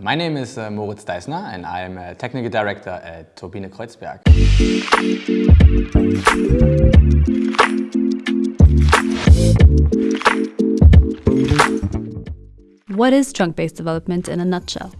My name is uh, Moritz Deisner and I'm a technical director at Turbine Kreuzberg. What is trunk-based development in a nutshell?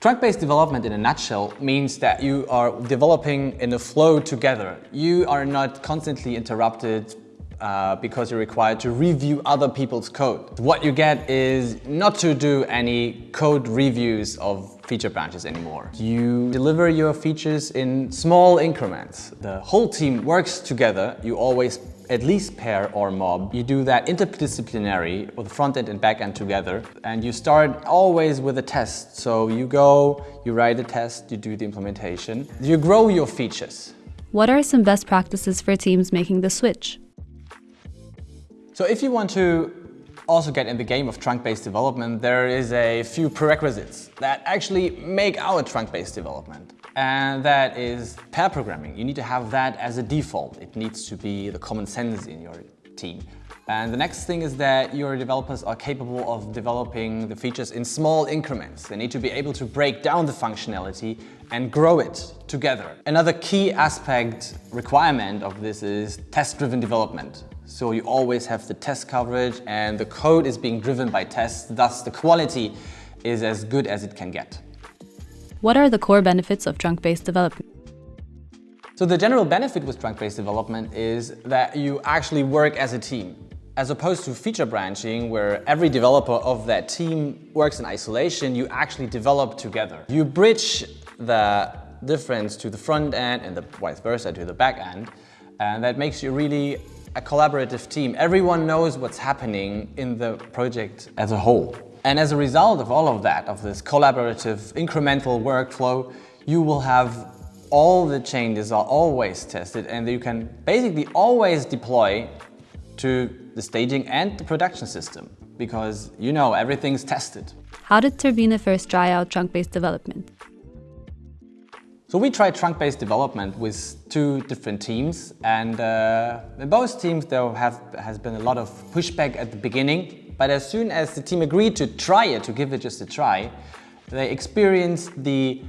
Trunk-based development in a nutshell means that you are developing in a flow together. You are not constantly interrupted uh, because you're required to review other people's code. What you get is not to do any code reviews of feature branches anymore. You deliver your features in small increments. The whole team works together. You always at least pair or mob. You do that interdisciplinary with front end and back end together. And you start always with a test. So you go, you write a test, you do the implementation. You grow your features. What are some best practices for teams making the switch? So if you want to also get in the game of trunk-based development, there is a few prerequisites that actually make our trunk-based development. And that is pair programming. You need to have that as a default. It needs to be the common sense in your team. And the next thing is that your developers are capable of developing the features in small increments. They need to be able to break down the functionality and grow it together. Another key aspect requirement of this is test-driven development. So you always have the test coverage and the code is being driven by tests, thus the quality is as good as it can get. What are the core benefits of trunk-based development? So the general benefit with trunk-based development is that you actually work as a team. As opposed to feature branching, where every developer of that team works in isolation, you actually develop together. You bridge the difference to the front end and the vice versa to the back end, and that makes you really a collaborative team. Everyone knows what's happening in the project as a whole. And as a result of all of that, of this collaborative incremental workflow, you will have all the changes are always tested and you can basically always deploy to the staging and the production system because you know everything's tested. How did Turbine first try out trunk-based development? So we tried trunk-based development with two different teams and uh, in both teams there have, has been a lot of pushback at the beginning but as soon as the team agreed to try it, to give it just a try, they experienced the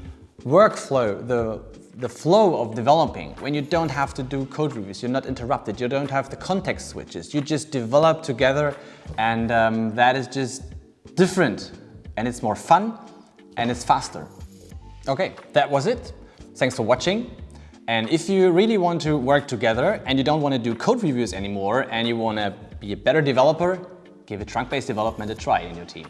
workflow, the, the flow of developing when you don't have to do code reviews, you're not interrupted, you don't have the context switches, you just develop together and um, that is just different and it's more fun and it's faster. Okay, that was it. Thanks for watching. And if you really want to work together and you don't want to do code reviews anymore and you want to be a better developer, give a trunk-based development a try in your team.